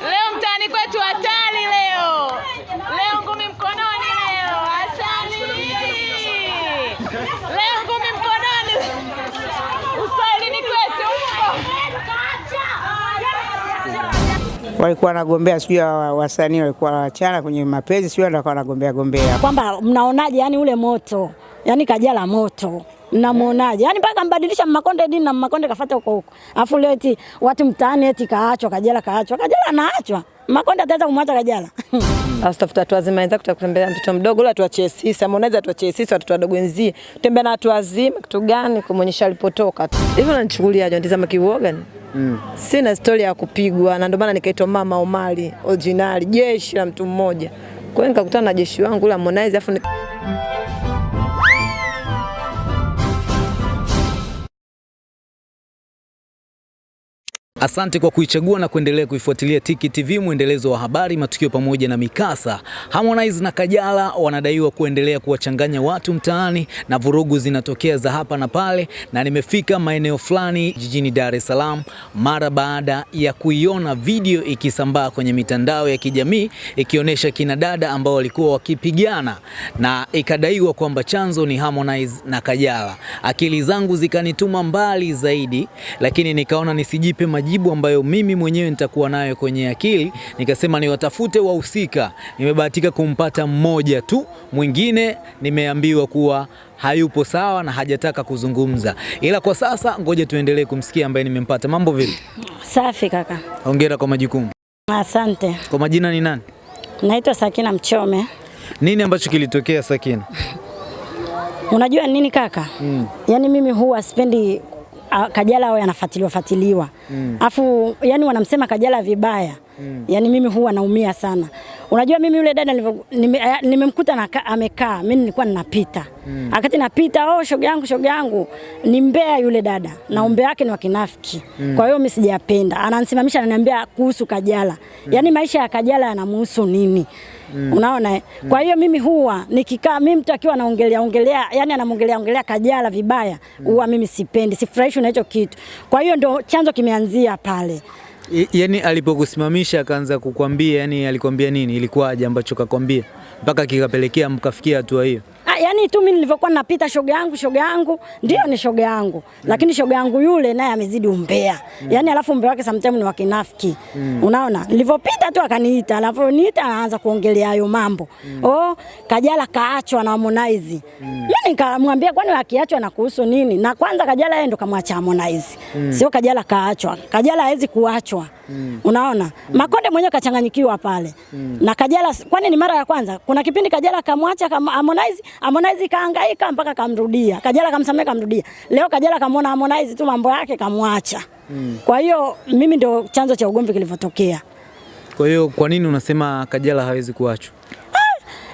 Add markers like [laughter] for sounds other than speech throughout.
Leo mtaani kwetu hatari leo. Leo ngumi mkononi leo. Hatari. Leo ngumi mkononi. Uswahilini kwetu huko. walikuwa wanagombea sijui ya wasanii walikuwa wachana kwenye mapenzi sijui ndio wanagombea gombea. kwamba mnaonaje yani ule moto yani kajala moto mnamuonaje Yaani mpaka mbadilisha Mmakonde dini na Mmakonde kafuata huko huko afu leo eti watu mtaani eti kaachwa kajala kaachwa kajala anaachwa Mmakonde ataweza kumwacha kajala [laughs] Asitafuta watu wazima wenzako kutembelea mtoto mdogo, ule atuachie sisi, Harmonize atuachie sisi watoto wadogo wenzie. Tembea na watu wazima kitu gani kumwonyesha alipotoka tu. Hivyo unanichukuliaje? Unatizama kiuoga ni? Mm. Sina historia ya kupigwa na ndio maana nikaitwa Mama Omari original, jeshi la mtu mmoja. Kwa hiyo nikakutana na jeshi wangu la Harmonize afu nika... Asante kwa kuichagua na kuendelea kuifuatilia Tiki TV, mwendelezo wa habari, matukio pamoja na mikasa. Harmonize na Kajala wanadaiwa kuendelea kuwachanganya watu mtaani na vurugu zinatokea za hapa na pale, na nimefika maeneo fulani jijini Dar es Salaam mara baada ya kuiona video ikisambaa kwenye mitandao ya kijamii ikionyesha kina dada ambao walikuwa wakipigana na ikadaiwa kwamba chanzo ni Harmonize na Kajala. Akili zangu zikanituma mbali zaidi, lakini nikaona nisijipe majibu ambayo mimi mwenyewe nitakuwa nayo kwenye akili. Nikasema niwatafute wahusika. Nimebahatika kumpata mmoja tu, mwingine nimeambiwa kuwa hayupo sawa na hajataka kuzungumza, ila kwa sasa ngoja tuendelee kumsikia ambaye nimempata. Mambo vipi? safi kaka Hongera kwa majukumu. asante Kwa majina ni nani? naitwa Sakina Mchome Nini ambacho kilitokea Sakina? unajua nini kaka mm. Yaani mimi huwa sipendi a, Kajala awe anafuatiliwa fuatiliwa mm. afu yani wanamsema Kajala vibaya mm. yani mimi huwa naumia sana. Unajua mimi yule dada nimemkuta nime- eh, na amekaa, mimi nilikuwa ninapita mm. akati napita, oh, shoga yangu shoga yangu, ni mbea yule dada na umbea wake ni wa kinafiki mm. kwa hiyo mimi sijapenda. Ananisimamisha ananiambia kuhusu Kajala mm. yani maisha ya Kajala yanamhusu nini? Mm. Unaona eh? Kwa hiyo mimi huwa nikikaa mimi mtu akiwa anaongelea ongelea yani anamongelea ongelea Kajala vibaya huwa mimi sipendi, sifurahishwi na hicho kitu. Kwa hiyo ndo chanzo kimeanzia pale. yani Yaani alipokusimamisha akaanza kukwambia, yani alikwambia nini? Ilikuwaje ambacho kakwambia mpaka kikapelekea mkafikia hatua hiyo? Yani tu mimi nilivyokuwa napita shoga yangu shoga yangu ndio ni shoga yangu mm. lakini shoga yangu yule naye amezidi umbea mm. yani alafu umbea wake sometimes ni wa kinafiki unaona nilivyopita tu akaniita alafu niita anaanza kuongelea hayo mambo mm. oh Kajala kaachwa na Harmonize mimi nikamwambia kwani akiachwa na kuhusu nini na kwanza Kajala yeye ndo kamwacha Harmonize mm. sio Kajala kaachwa Kajala hawezi kuachwa Mm. unaona Mm. Makonde mwenyewe kachanganyikiwa pale Mm. na Kajala kwani ni mara ya kwanza kuna kipindi Kajala kamwacha kama Harmonize Harmonize kaangaika mpaka kamrudia Kajala kamsamehe kamrudia leo Kajala kamwona Harmonize tu mambo yake kamwacha. Kwa hiyo mimi ndio chanzo cha ugomvi kilivyotokea. Kwa hiyo kwa nini unasema Kajala hawezi kuachwa?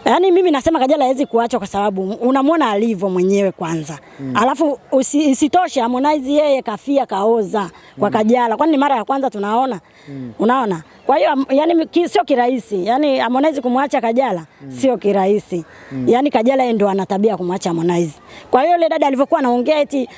Yaani mimi nasema Kajala hawezi kuachwa kwa sababu unamwona alivyo mwenyewe kwanza. Mm. Alafu usi, isitoshe Harmonize yeye kafia kaoza kwa mm. Kajala. Kwani ni mara ya kwanza tunaona? Mm. Unaona? Kwa hiyo yani ki, sio kirahisi. Yaani Harmonize kumwacha Kajala mm. sio kirahisi. Mm. Yaani Kajala yeye ndo ana tabia kumwacha Harmonize. Kwa hiyo yule dada alivyokuwa anaongea eti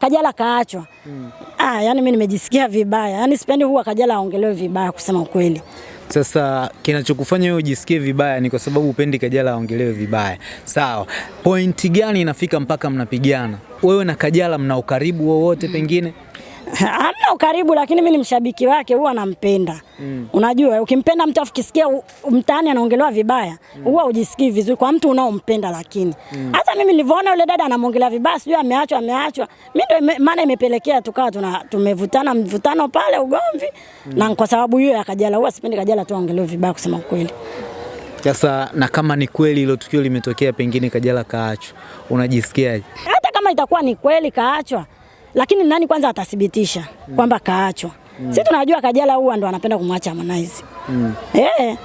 Kajala kaachwa. Mm. Ah, yani mimi nimejisikia vibaya. Yaani sipendi huwa Kajala aongelewe vibaya kusema ukweli. Sasa kinachokufanya wewe ujisikie vibaya ni kwa sababu upendi Kajala aongelewe vibaya. Sawa. Pointi gani inafika mpaka mnapigana? Wewe na Kajala mna ukaribu wowote pengine? [laughs] Hamna ukaribu, lakini mimi ni mshabiki wake, huwa nampenda. Mm. Unajua, ukimpenda mtu afikisikia mtaani anaongelewa vibaya, huwa ujisikii vizuri kwa mtu unaompenda. Lakini hata mm. mimi nilivyoona yule dada anamwongelea vibaya, sijui ameachwa ameachwa, mimi ndio ime- maana imepelekea tukawa tuna tumevutana mvutano pale ugomvi, mm. na kwa sababu hiyo ya Kajala, huwa sipendi Kajala tu aongelewe vibaya, kusema ukweli. Sasa na kama ni kweli hilo tukio limetokea, pengine Kajala kaachwa, unajisikiaje? hata kama itakuwa ni kweli kaachwa, lakini nani kwanza atathibitisha kwamba kaachwa? mm. Si tunajua Kajala huwa ndo anapenda kumwacha Harmonize. mm. Eh,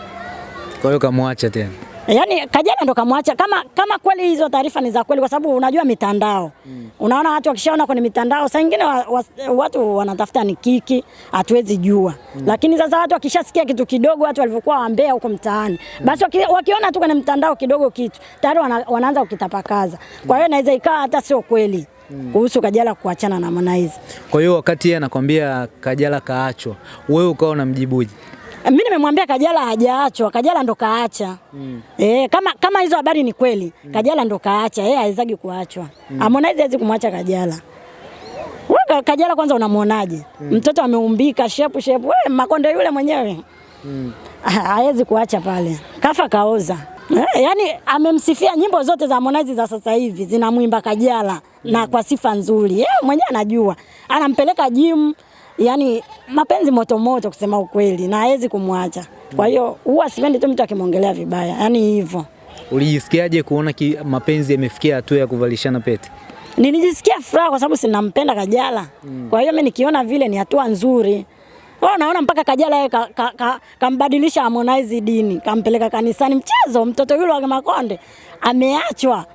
Kwa hiyo kamwacha tena. Yaani Kajala ndo kamwacha kama kama kweli hizo taarifa ni za kweli, kwa sababu unajua mitandao mm. Unaona watu wakishaona kwenye mitandao, saa nyingine wa, wa, watu wanatafuta ni kiki, hatuwezi jua mm. Lakini sasa watu wakishasikia kitu kidogo, watu walivyokuwa wambea huko mtaani mm. Basi waki, wakiona tu kwenye mtandao kidogo kitu tayari wana, wanaanza kukitapakaza. Kwa hiyo inaweza ikawa hata sio kweli mm. Kuhusu Kajala kuachana na Harmonize. Kwa hiyo wakati yeye anakwambia Kajala kaachwa, wewe ukawa unamjibuje? Mimi nimemwambia Kajala hajaachwa, Kajala ndo kaacha. Mm. E, kama kama hizo habari ni kweli, mm. Kajala ndo kaacha, yeye hawezagi kuachwa. Mm. Harmonize hawezi kumwacha Kajala. Wewe Kajala kwanza unamwonaje? Mm. Mtoto ameumbika shepu shepu. Wewe Makonde yule mwenyewe. Mm. Hawezi kuacha pale. Kafa kaoza. Yaani amemsifia nyimbo zote za Harmonize za sasa hivi zinamwimba Kajala. Na kwa sifa nzuri. Yeye mwenyewe anajua. Anampeleka gym yani mapenzi moto moto kusema ukweli na hawezi kumwacha. Kwa hiyo huwa sipendi tu mtu akimwongelea vibaya. Yani hivyo. Ulijisikiaje kuona ki, mapenzi yamefikia hatua ya kuvalishana pete? Nilijisikia furaha kwa sababu sinampenda Kajala. Mm. Kwa hiyo mimi nikiona vile ni hatua nzuri. Wao naona mpaka Kajala yeye ka, ka, ka, kambadilisha Harmonize dini, kampeleka kanisani. Mchezo mtoto yule wa Makonde ameachwa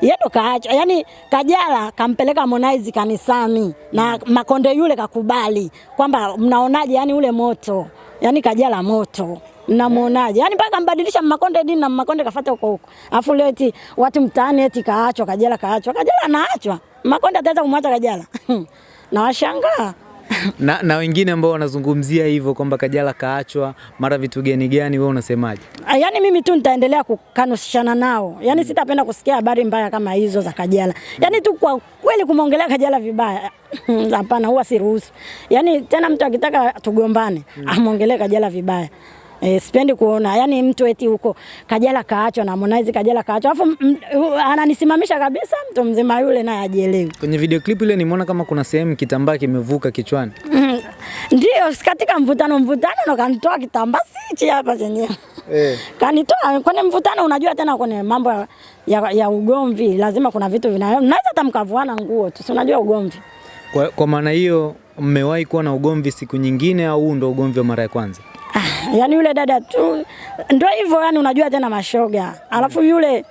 yeye kaacha, yani Kajala kampeleka Harmonize kanisani na Makonde yule kakubali kwamba mnaonaje, yani ule moto, yani Kajala moto mnamuonaje? Yani mpaka mbadilisha Makonde dini na Makonde kafuata huko huko. Afu leo eti watu mtaani eti kaachwa, Kajala kaachwa. Kajala anaachwa. Makonde ataweza kumwacha Kajala? [laughs] na washangaa na, na wengine ambao wanazungumzia hivyo kwamba Kajala kaachwa mara vitu gani gani, wewe unasemaje? Yaani mimi tu nitaendelea kukanushana nao, yaani mm. sitapenda kusikia habari mbaya kama hizo za Kajala. Yaani tu kwa kweli kumwongelea Kajala vibaya [clears throat] hapana, huwa siruhusu. Yaani tena mtu akitaka tugombane mm. amwongelee Kajala vibaya. E, sipendi kuona yani mtu eti huko Kajala kaachwa na Harmonize Kajala kaachwa, alafu ananisimamisha kabisa mtu mzima yule naye ajielewi. Kwenye video clip ile nimeona kama kuna sehemu kitambaa kimevuka kichwani. Mm, [laughs] ndio katika mvutano mvutano ndo kanitoa kitambaa sichi hapa chenyewe eh. [laughs] Kanitoa kwenye mvutano, unajua tena kwenye mambo ya, ya, ya ugomvi lazima kuna vitu vina naweza hata mkavuana nguo tu, unajua ugomvi. Kwa, kwa maana hiyo mmewahi kuwa na ugomvi siku nyingine au huu ndo ugomvi wa mara ya kwanza? Yani yule dada tu ndio hivyo, yani unajua tena mashoga, alafu yule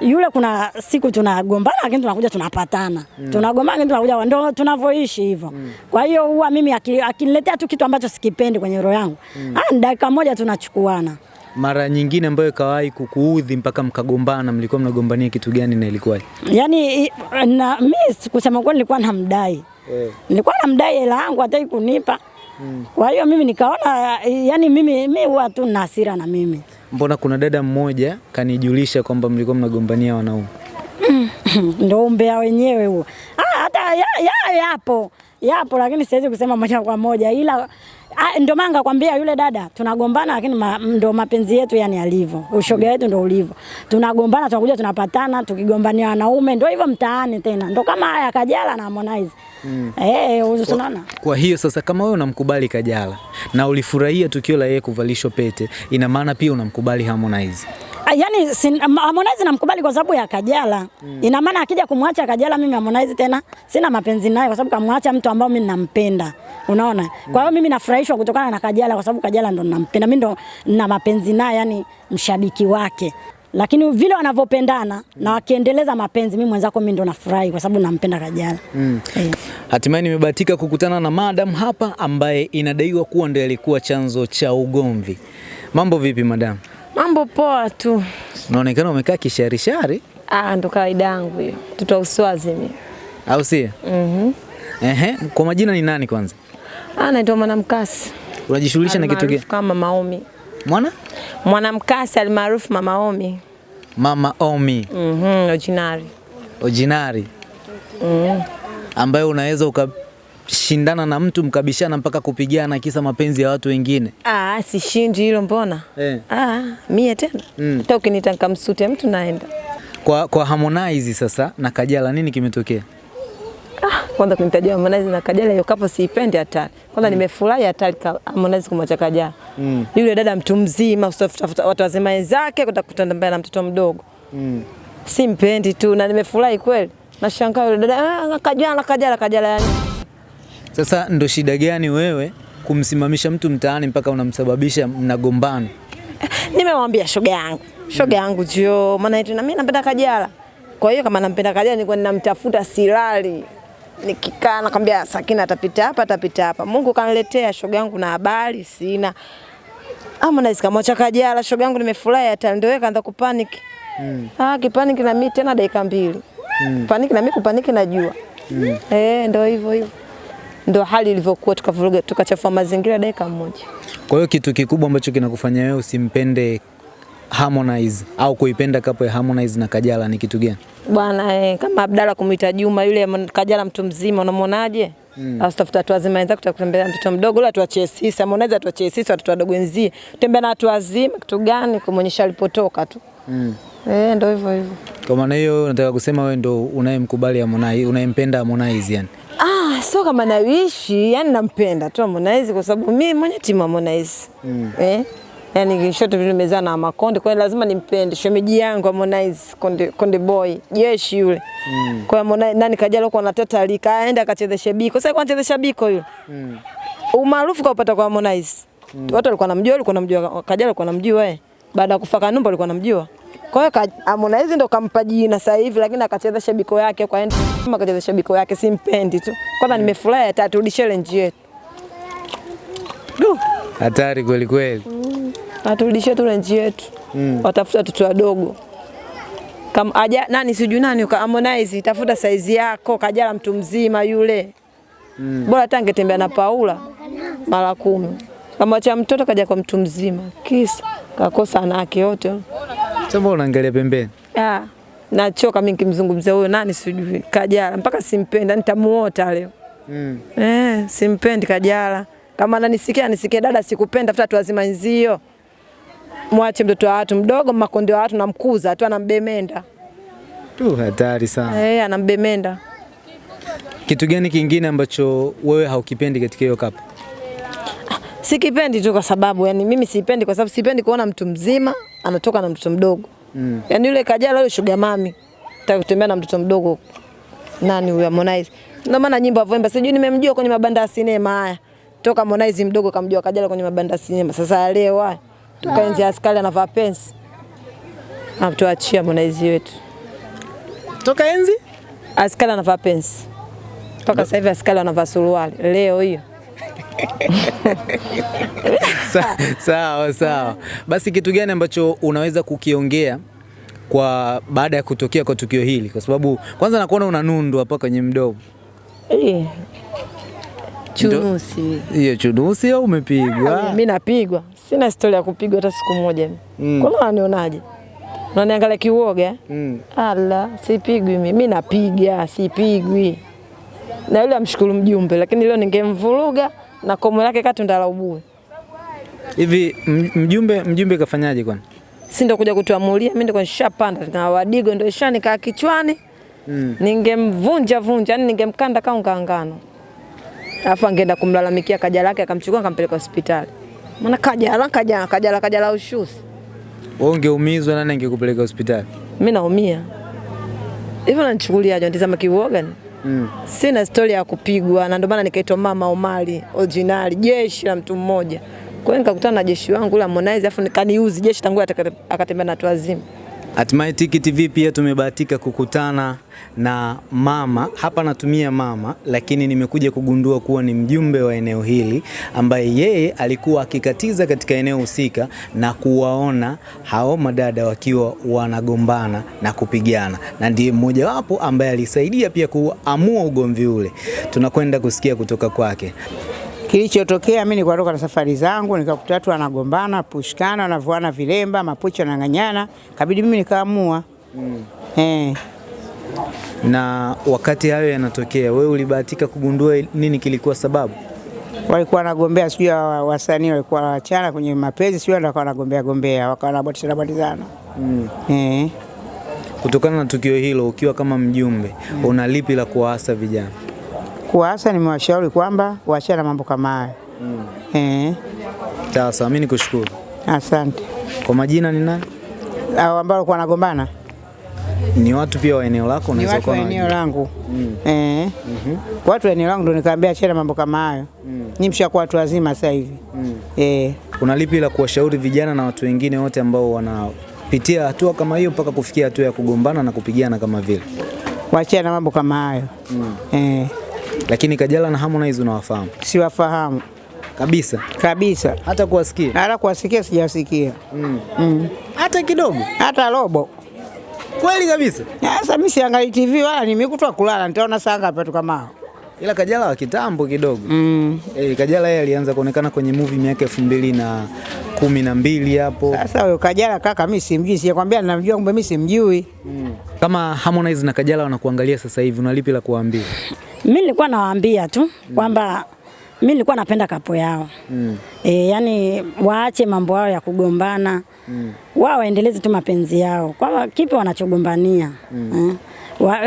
yule kuna siku tunagombana lakini tunakuja tunapatana. Mm. Tunagombana lakini tunakuja ndio tunavyoishi hivyo. Mm. Kwa hiyo huwa mimi akiniletea tu kitu ambacho sikipendi kwenye roho yangu, mm. ah, dakika moja tunachukuana. Mara nyingine ambayo ikawahi kukuudhi mpaka mkagombana, mlikuwa mnagombania kitu gani na ilikuwa? Yaani na mimi kusema kweli nilikuwa namdai. Eh. Nilikuwa namdai hela yangu hataki kunipa. Mm. Kwa hiyo mimi nikaona yani mimi mimi huwa tu na hasira na mimi. Mbona kuna dada mmoja kanijulisha kwamba mlikuwa mnagombania wanaume? [laughs] Ndio umbea wenyewe huo. Ah, hata ya, ya, yapo yapo, lakini siwezi kusema moja kwa moja, ila ndio maana ngakwambia yule dada tunagombana, lakini ma, ndo mapenzi yetu yani alivyo, ushoga wetu ndo ulivyo. Tunagombana, tunakuja tunapatana, tukigombania wanaume, ndio hivyo mtaani tena, ndo kama haya Kajala na Harmonize. Mm. Eh, tunaona. Kwa hiyo sasa kama wewe unamkubali Kajala na ulifurahia tukio la yeye kuvalishwa pete, ina maana pia unamkubali Harmonize. Yaani Harmonize namkubali kwa sababu ya Kajala. Mm. Ina maana akija kumwacha Kajala mimi Harmonize tena sina mapenzi naye kwa sababu kamwacha mtu ambao mimi nampenda. Unaona? Mm. Kwa hiyo mimi nafurahishwa kutokana na Kajala kwa sababu Kajala ndo nampenda. Mimi ndo na mapenzi naye yani mshabiki wake. Lakini vile wanavyopendana mm. na wakiendeleza mapenzi, mimi mwenzako mimi ndo nafurahi kwa sababu nampenda Kajala. Mm. yeah. Hatimaye nimebahatika kukutana na madam hapa ambaye inadaiwa kuwa ndo alikuwa chanzo cha ugomvi. Mambo vipi madam? Mambo poa tu. Unaonekana umekaa kisharishari. Ah, ndo kawaida yangu hiyo. Mtoto uswazi mimi. Au sio? Mhm. Ehe, kwa majina ni nani kwanza? Ah, naitwa Mwanamkasi. Unajishughulisha na kitu gani? Kama Maomi. Mwana? Mwanamkasi almaarufu Mama Omi. Mama Omi. Mhm, mm Ojinari. Ojinari. Mhm. Ambayo unaweza ukashindana na mtu mkabishana mpaka kupigana kisa mapenzi ya watu wengine. Ah, sishindi hilo mbona? Eh. Ah, mie tena. Mm. Hata ukiniita nikamsute mtu naenda. Kwa, kwa Harmonize sasa na Kajala nini kimetokea? Kwanza kunitajia Harmonize na Kajala hiyo kapo siipendi hatari. Kwanza mm. nimefurahi hatari Harmonize kumwacha Kajala. Mm. Yule dada mtu mzima usitafuta watu wazima wenzake kutakutana mbele na mtoto mdogo. Mm. Simpendi tu na nimefurahi kweli. Nashangaa yule dada ah, Kajala Kajala Kajala yani. Sasa ndo shida gani wewe kumsimamisha mtu mtaani mpaka unamsababisha mnagombana? [laughs] Nimemwambia shoga yangu, shoga yangu jio, maana eti na mimi napenda Kajala. Kwa hiyo kama nampenda Kajala nilikuwa ninamtafuta silali. Nikikaa nakwambia Sakina atapita hapa atapita hapa. Mungu kaniletea shoga yangu na habari sina. Harmonize kamwacha Kajala, shoga yangu nimefurahi hata ndio kaanza kupanic. Mm. Ah, kipanic na mimi tena dakika mbili. Mm. Panic na mimi kupanic najua. Mm. Eh, ndio hivyo hivyo. Ndio hali ilivyokuwa, tukavuruga tukachafua mazingira dakika moja. Kwa hiyo kitu kikubwa ambacho kinakufanya wewe usimpende Harmonize au kuipenda kapo ya Harmonize na Kajala ni kitu gani? Bwana eh, kama Abdalla kumuita Juma yule Kajala mtu mzima unamwonaje? Mm. Asitafuta watu wazima wenzake kutembelea mtoto mdogo ule atuachie sisi, Harmonize atuachie sisi watoto wadogo wenzie. Tembea na watu wazima kitu gani kumuonyesha alipotoka tu. Mm. Eh, ndio hivyo hivyo. Kwa maana hiyo nataka kusema wewe ndio unayemkubali Harmonize, unayempenda Harmonize yani. Ah, sio kama naishi, yani nampenda tu Harmonize kwa sababu mimi mwenye timu Harmonize. Mm. Eh? Yaani shote vile nimezaa na Makonde, kwa lazima nimpende. Shemeji yangu Harmonize, Konde, Konde boy, jeshi yule. Mm. Kwa Harmonize nani kajalo kwa natata alika aenda akachezesha biko. Sasa kwa anachezesha biko yule. Mm. Umaarufu kaupata kwa Harmonize. Mm. Watu walikuwa namjua, walikuwa namjua, Kajala walikuwa namjua eh. Baada ya kufa Kanumba walikuwa namjua. Kwa hiyo Harmonize ndo kampa jina sasa hivi, lakini akachezesha biko yake kwa enda kama akachezesha biko yake, simpendi tu. Kwanza nimefurahi hata turudishe challenge yetu. Hatari kweli kweli. Aturudishie tu renji yetu. Mm. Watafuta watoto wadogo. Kama aja nani sijui nani Harmonize tafuta saizi yako Kajala mtu mzima yule. Mm. Bora hata angetembea na Paula mara kumi. Kama acha mtoto kaja kwa mtu mzima. Kisa kakosa anake yote. Sasa unaangalia pembeni? Ah. Nachoka mimi nikimzungumzia huyo nani sijui Kajala mpaka simpenda nitamuota leo. Mm. Eh, simpendi Kajala. Kama ananisikia anisikia dada, sikupenda, tafuta watu wazima nzio. Mwache mtoto wa watu mdogo, makonde wa watu namkuza tu, anambemenda. Tu hatari sana. Eh, anambemenda. Kitu gani kingine ambacho wewe haukipendi katika hiyo kapu? Sikipendi tu kwa sababu yani mimi sipendi kwa sababu sipendi kuona mtu mzima anatoka na mtoto mdogo. Mm. Yaani yule Kajala yule sugar mami. atakutembea na mtoto mdogo. Nani huyo Harmonize? Ndio maana nyimbo avyoimba sijui nimemjua kwenye mabanda ya sinema haya. Toka Harmonize mdogo kamjua Kajala kwenye mabanda ya sinema. Sasa leo haya. Tukaenzi askari anavaa pensi. Amtuachia Harmonize wetu. Toka enzi? Askari anavaa pensi. Mpaka sasa hivi askari anavaa suruali. Leo hiyo. [laughs] Sawa sawa. Basi kitu gani ambacho unaweza kukiongea kwa baada ya kutokea kwa tukio hili? Kwa sababu kwanza nakuona una nundu hapa kwenye mdomo. Eh. Chunusi. Hiyo chunusi au umepigwa? Mimi napigwa. Sina historia ya kupigwa hata siku moja. Mm. Kwa unanionaje? Unaniangalia kiuoga? Mm. Ala, sipigwi mimi. Mimi napiga, sipigwi. Na yule amshukuru mjumbe, lakini leo ningemvuruga na komo lake kati ndalaubue. Hivi mjumbe mjumbe kafanyaje kwani? Si ndo kuja kutuamulia, mimi ndo nishapanda na wadigo ndo ishanikaa kichwani. Mm. Ningemvunja vunja, yani ningemkanda kama ngangano. Alafu angeenda kumlalamikia kaja lake akamchukua akampeleka hospitali. Maana Kajala Kajala Kajala Kajala ushusi. Wewe ungeumizwa nani angekupeleka hospitali? Mimi naumia. Hivyo unanichukuliaje? Unatizama kiuoga? Mm. Sina story ya kupigwa na ndio maana nikaitwa Mama Omari original, jeshi la mtu mmoja. Kwa hiyo nikakutana na jeshi wangu la Harmonize afu nikaniuzi jeshi tangu akatembea na watu wazima. Hatimaye Tiki TV pia tumebahatika kukutana na mama hapa, natumia mama, lakini nimekuja kugundua kuwa ni mjumbe wa eneo hili ambaye yeye alikuwa akikatiza katika eneo husika na kuwaona hao madada wakiwa wanagombana na kupigana, na ndiye mmojawapo ambaye alisaidia pia kuamua ugomvi ule. Tunakwenda kusikia kutoka kwake. Kilichotokea mimi nilikotoka na safari zangu nikakuta watu wanagombana, pushkana, wanavuana vilemba, mapocho yanang'anyana, kabidi mimi nikaamua. Mm. Eh, Na wakati hayo yanatokea, wewe ulibahatika kugundua nini kilikuwa sababu? walikuwa wanagombea sijui wa- wasanii walikuwa wachana kwenye mapenzi sijui ndio wakawa wanagombea gombea, wakawa wanabatishana batizana. Eh. Kutokana na tukio hilo, ukiwa kama mjumbe, mm. una lipi la kuwaasa vijana? Kwa hasa nimewashauri kwamba waachane na mambo kama hayo. Eh. Sasa mimi nikushukuru. Asante. Kwa majina ni nani? Hao ambao walikuwa wanagombana Ni watu pia wa eneo lako? ni unaweza watu wa kuwa eneo langu. langu eh. Watu wa eneo langu ndo nikaambia achana mambo kama hayo. Ni mshakuwa watu wazima sasa hivi eh. Una lipi la kuwashauri vijana na watu wengine wote ambao wanapitia hatua kama hiyo mpaka kufikia hatua ya kugombana na kupigana kama vile? Waachane na mambo kama hayo Mm. eh. Lakini Kajala na Harmonize unawafahamu Siwafahamu kabisa, kabisa, hata kuwasikia hata kuwasikia sijawasikia mm. hata kidogo? hata robo. Kweli kabisa. Sasa mimi siangalii TV wala nimekutwa kulala, nitaona saa ngapi kama hao ila Kajala wa kitambo kidogo Mm. E, Kajala yeye alianza kuonekana kwenye movie miaka elfu mbili na kumi na mbili hapo. Sasa huyo Kajala kaka, mimi simjui, sijakwambia namjua, kumbe mimi simjui. mm. Kama Harmonize na Kajala wanakuangalia sasa hivi, una lipi la kuwaambia? Mimi nilikuwa nawaambia tu kwamba mimi nilikuwa napenda kapo yao Mm. e, yani waache mambo yao ya kugombana mm. wao waendeleze tu mapenzi yao, kwamba kipi wanachogombania mm.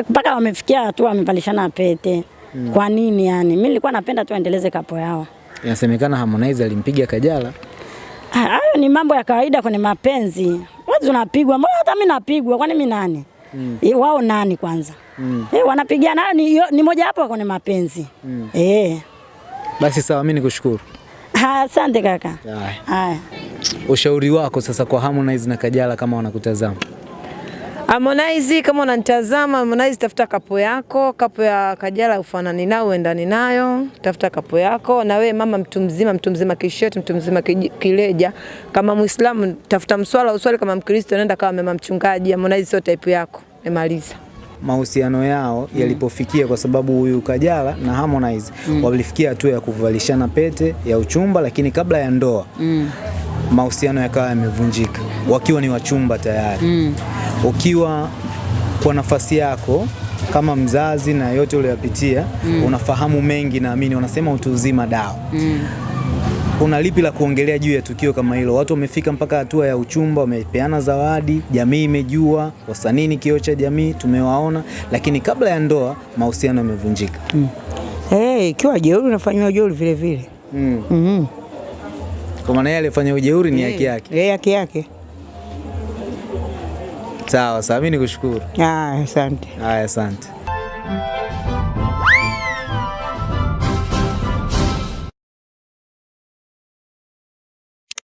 mpaka wamefikia hatua wamevalishana pete mm. kwa nini yani? Mimi nilikuwa napenda tu aendeleze kapo yao. Inasemekana Harmonize alimpiga Kajala. Ah, Hayo ni mambo ya kawaida kwenye mapenzi. Watu unapigwa, mbona hata mimi napigwa, kwani mimi nani? Mm. E, wao nani kwanza? Mm. E, wanapigana ni, ni moja wapo kwenye mapenzi. Mm. E. Basi sawa, mimi nikushukuru. Asante kaka. Haya. Ushauri wako sasa kwa Harmonize na Kajala kama wanakutazama? Harmonize, kama unanitazama Harmonize, tafuta kapo yako, kapo ya Kajala ufanani nao, uendani nayo, tafuta kapo yako. Na wewe mama, mtu mzima, mtu mzima kisheti, mtu mzima kileja, kama Muislamu tafuta mswala uswali, kama Mkristo nenda kama mama mchungaji. Harmonize sio type yako. Nimaliza. mahusiano yao mm. yalipofikia, kwa sababu huyu Kajala na Harmonize walifikia hatua ya kuvalishana pete ya uchumba, lakini kabla ya ndoa mm. mahusiano yakawa yamevunjika wakiwa ni wachumba tayari. Ukiwa kwa nafasi yako kama mzazi na yote uliyopitia, mm. unafahamu mengi, naamini wanasema utu uzima dawa mm. una lipi la kuongelea juu ya tukio kama hilo? Watu wamefika mpaka hatua ya uchumba, wamepeana zawadi, jamii imejua, wasanii ni kioo cha jamii, tumewaona, lakini kabla ya ndoa mahusiano yamevunjika. Eh, ikiwa jeuri unafanywa jeuri vile vile. Mm. Mm -hmm. Kwa maana yeye alifanya ujeuri ni haki yake. Yeye haki yake. Sawa sawa, mimi nikushukuru. Ah, asante. Haya, asante.